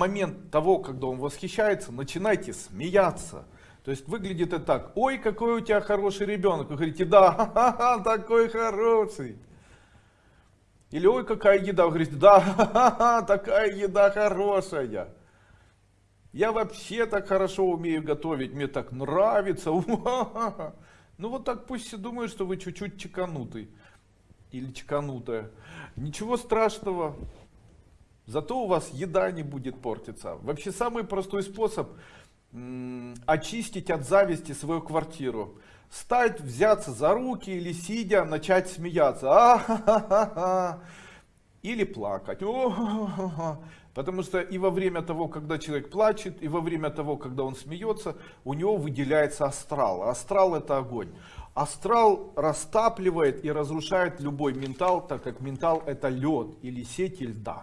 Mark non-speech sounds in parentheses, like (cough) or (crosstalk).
момент того, когда он восхищается, начинайте смеяться. То есть выглядит это так, ой, какой у тебя хороший ребенок. Вы говорите, да, ха-ха-ха, такой хороший. Или ой, какая еда. Вы говорите, да, ха-ха-ха, такая еда хорошая. Я вообще так хорошо умею готовить, мне так нравится. (laughs) Ну вот так пусть все думают, что вы чуть-чуть чеканутый. Или чеканутая. Ничего страшного. Зато у вас еда не будет портиться. Вообще самый простой способ очистить от зависти свою квартиру. Стать, взяться за руки или сидя, начать смеяться. А -ха -ха -ха. Или плакать. О -ха -ха. Потому что и во время того, когда человек плачет, и во время того, когда он смеется, у него выделяется астрал. Астрал это огонь. Астрал растапливает и разрушает любой ментал, так как ментал это лед или сети льда.